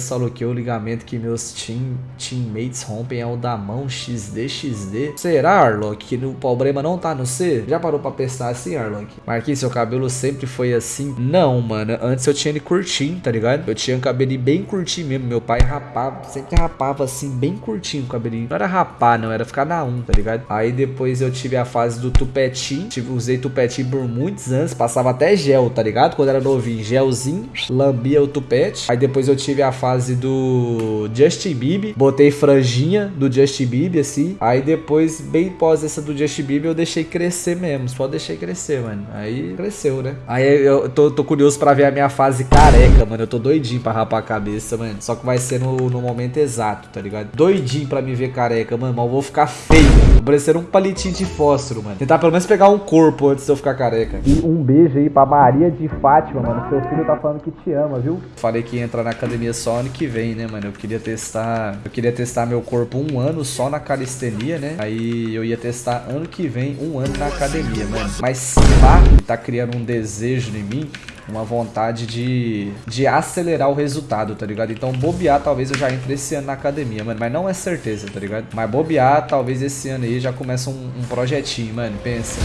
Solo que o ligamento que meus team, teammates rompem é o da mão XD, Será, Arlock, que o problema não tá no C? Já parou pra pensar assim, Arlock? Marquinhos, seu cabelo sempre foi assim? Não, mano. Antes eu tinha ele curtinho, tá ligado? Eu tinha um cabelinho bem curtinho mesmo. Meu pai rapava, sempre rapava assim, bem curtinho o cabelinho. Não era rapar, não. Era ficar na 1, tá ligado? Aí depois eu tive a fase do tupetinho. Tive, usei tupetinho por muitos anos. Passava até gel, tá ligado? Quando era novinho, gelzinho. Lambia o tupete. Aí depois eu tive a fase do Justin Bieber. Botei franjinha do Justin Bieber, assim. Aí depois, bem pós essa do Justin Bieber, eu deixei crescer mesmo. Só deixei crescer, mano. Aí cresceu, né? Aí eu tô, tô curioso pra ver a minha fase careca, mano. Eu tô doidinho pra rapar a cabeça, mano. Só que vai ser no, no momento exato, tá ligado? Doidinho pra me ver careca, mano. Mas eu vou ficar feio. Vou parecer um palitinho de fósforo, mano. Tentar pelo menos pegar um corpo antes de eu ficar careca. E um beijo aí pra Maria de Fátima, mano. Seu filho tá falando que te ama, viu? Falei que ia entrar na academia só ano que vem, né, mano? Eu queria testar. Eu queria testar meu corpo um ano só na calistenia, né? Aí eu ia testar ano que vem, um ano na academia, mano. Mas se pá, tá criando um desejo em mim uma vontade de, de acelerar o resultado, tá ligado? Então bobear, talvez eu já entre esse ano na academia, mano. Mas não é certeza, tá ligado? Mas bobear, talvez esse ano aí já começa um, um projetinho, mano. Pensa.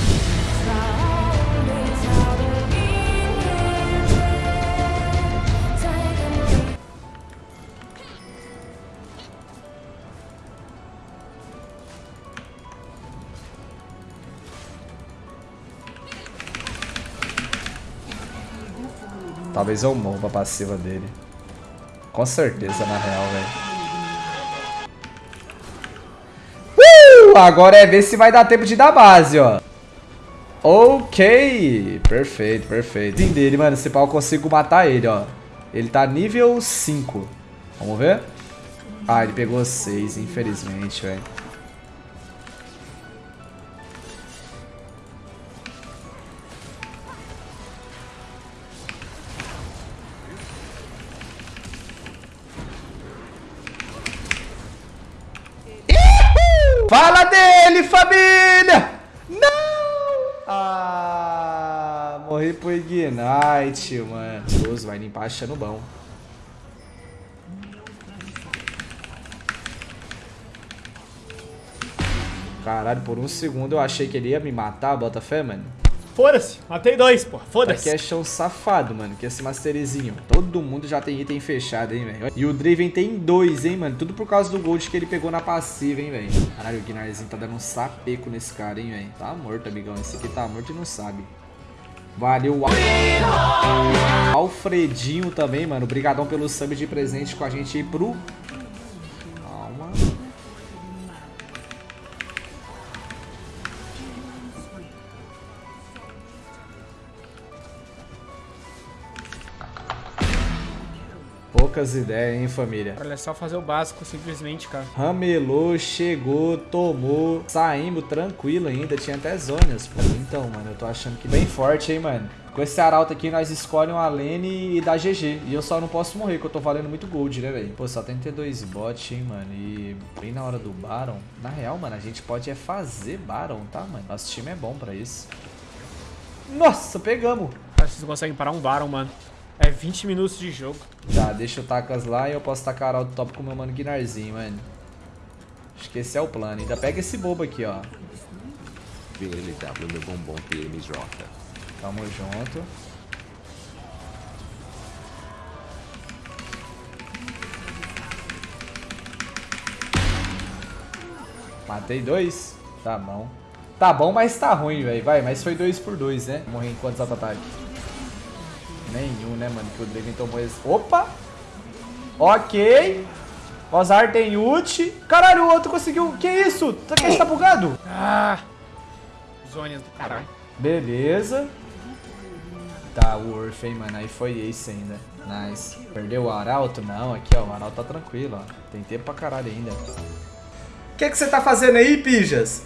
Talvez eu morra a passiva dele. Com certeza, na real, velho. Uh! Agora é ver se vai dar tempo de dar base, ó. Ok. Perfeito, perfeito. Sim dele, mano. Se pau eu consigo matar ele, ó. Ele tá nível 5. Vamos ver? Ah, ele pegou 6, infelizmente, velho. Fala dele, família! Não! Ah, morri pro Ignite, mano. Deus, vai limpar achando bom. Caralho, por um segundo eu achei que ele ia me matar, bota fé, mano. Foda-se, matei dois, pô. Foda-se. Aqui é chão safado, mano. Que esse masterizinho. Todo mundo já tem item fechado, hein, velho. E o Draven tem dois, hein, mano. Tudo por causa do gold que ele pegou na passiva, hein, velho. Caralho, o Gnarzinho tá dando um sapeco nesse cara, hein, velho. Tá morto, amigão. Esse aqui tá morto e não sabe. Valeu, Alfredinho também, mano. Obrigadão pelo sub de presente com a gente aí pro Poucas ideias, hein, família? Olha, é só fazer o básico, simplesmente, cara. Ramelou, chegou, tomou. Saímos tranquilo ainda. Tinha até zonas. Pô. Então, mano, eu tô achando que bem forte, hein, mano. Com esse arauto aqui, nós escolhemos a Lene e dá GG. E eu só não posso morrer, que eu tô valendo muito gold, né, velho? Pô, só tem que ter dois bots, hein, mano. E bem na hora do Baron. Na real, mano, a gente pode é fazer Baron, tá, mano? Nosso time é bom pra isso. Nossa, pegamos. Acho que vocês conseguem parar um Baron, mano. É 20 minutos de jogo. Tá, deixa eu tacas lá e eu posso tacar o top com o meu mano Guinarzinho, mano. Acho que esse é o plano. Ainda pega esse bobo aqui, ó. VLW, meu bombom PMJ. Tamo junto. Matei dois? Tá bom. Tá bom, mas tá ruim, velho. Vai, mas foi dois por dois, né? Morri em quantos auto-ataques? Nenhum, né, mano? Que o Draven tomou esse... Opa! Ok. Ozar tem ult. Caralho, o outro conseguiu... Que isso? Tá que tá bugado? Ah! Zonas do caralho. Beleza. Tá, o Urf, hein, mano. Aí foi ace ainda. Nice. Perdeu o Arauto? Não, aqui, ó. O Arauto tá tranquilo, ó. Tem tempo pra caralho ainda. O que que você tá fazendo aí, pijas?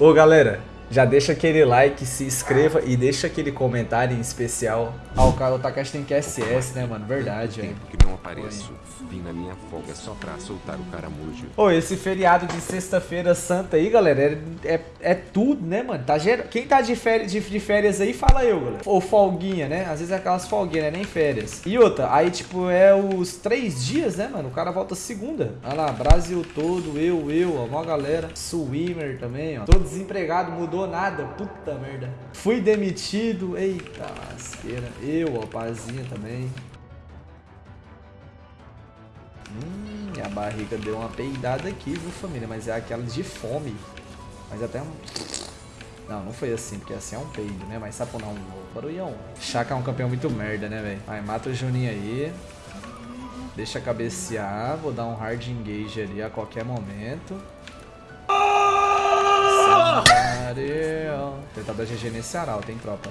Ô, galera. Já deixa aquele like, se inscreva e deixa aquele comentário em especial. Ah, o cara, o Takashi tem QSS, né, mano? Verdade, velho. tempo que não apareço. Vim na minha folga só pra soltar o caramujo. Ô, esse feriado de sexta-feira santa aí, galera, é, é, é tudo, né, mano? Tá ger... Quem tá de férias, de, de férias aí, fala eu, galera. Ou folguinha, né? Às vezes é aquelas folguinhas, né? Nem férias. E outra, aí, tipo, é os três dias, né, mano? O cara volta segunda. Olha lá, Brasil todo, eu, eu, ó, mó galera. Swimmer também, ó. Tô desempregado, mudou nada. Puta merda. Fui demitido. Eita lasqueira. Eu, ó, pazinha também. Hum, minha barriga deu uma peidada aqui, viu, família? Mas é aquela de fome. Mas até um... Não, não foi assim, porque assim é um peido, né? Mas sapo não, barulhão. Chaka é um campeão muito merda, né, velho? Vai, mata o Juninho aí. Deixa cabecear. Vou dar um hard engage ali a qualquer momento. Cenário. Tentar dar GG nesse aral, tem tropa.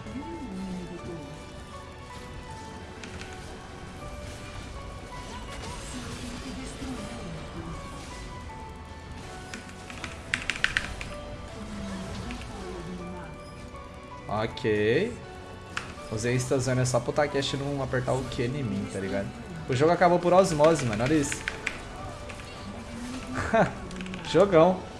Ok. Usei Instazônia só pro Takeshi não apertar o Q em mim, tá ligado? O jogo acabou por osmose, mano. Olha isso. Jogão.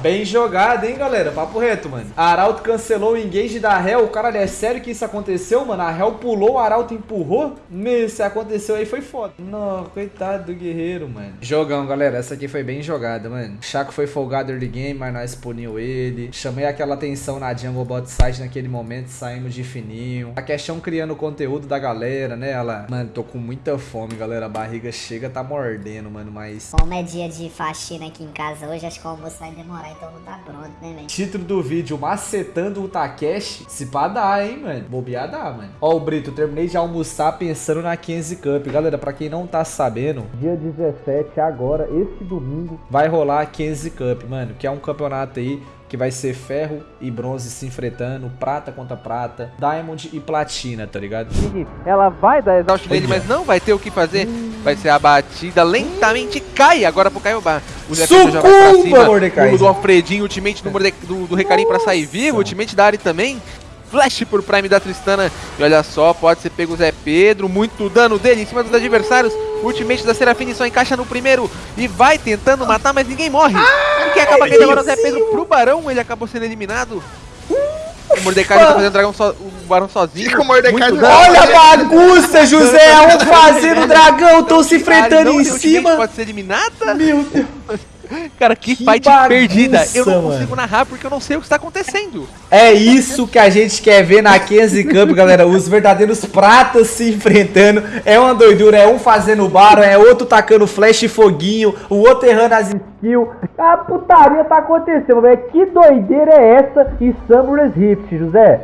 Bem jogado, hein, galera? Papo reto, mano. Arauto cancelou o engage da Hell. Caralho, é sério que isso aconteceu, mano? A Hell pulou, o Arauto empurrou? Meu, se aconteceu aí foi foda. Não, coitado do guerreiro, mano. Jogão, galera. Essa aqui foi bem jogada, mano. Chaco foi folgado early game, mas nós puniu ele. Chamei aquela atenção na jungle bot side naquele momento, saímos de fininho. A questão criando conteúdo da galera, né? Ela... Mano, tô com muita fome, galera. A barriga chega, tá mordendo, mano, mas... Como é dia de faxina aqui em casa hoje, acho que o almoço vai demorar, então não tá pronto, né, velho? Título do vídeo, macetando o Takeshi. Se pá dá, hein, mano. Bobear dá, mano. Ó, o Brito, terminei de almoçar pensando na Kenzie Cup. Galera, pra quem não tá sabendo, dia 17, agora, esse domingo, vai rolar a Kenzie Cup, mano. Que é um campeonato aí que vai ser ferro e bronze se enfrentando, prata contra prata, diamond e platina, tá ligado? Ela vai dar exaust nele, mas não vai ter o que fazer. Vai ser abatida, lentamente cai agora pro Kaiobá. O Zé Pedro já vai pra cima. Mordecai. O do Alfredinho, ultimate do, Morde... do, do Recarim pra sair vivo, ultimate da Ari também. Flash por Prime da Tristana. E olha só, pode ser pego o Zé Pedro. Muito dano dele em cima dos adversários. Ultimate da Serafine só encaixa no primeiro. E vai tentando matar, mas ninguém morre. E quem acaba caindo agora é o Zé Pedro pro Barão. Ele acabou sendo eliminado. O Mordecai já tá fazendo o, dragão so... o Barão sozinho. Fica o Mordecai Muito. Olha a bagunça, José! Um fazendo dragão, tão se enfrentando não em cima. Pode ser eliminada. Meu Deus. Cara, que, Que fight bagunça, perdida. Eu não mano. consigo narrar porque eu não sei o que está acontecendo. É isso que a gente quer ver na Kenzie Cup, galera. Os verdadeiros pratas se enfrentando. É uma doidura. É um fazendo barra, é outro tacando flash e foguinho, o outro errando as skills. A putaria tá acontecendo, velho. Que doideira é essa em Summer's Rift, José?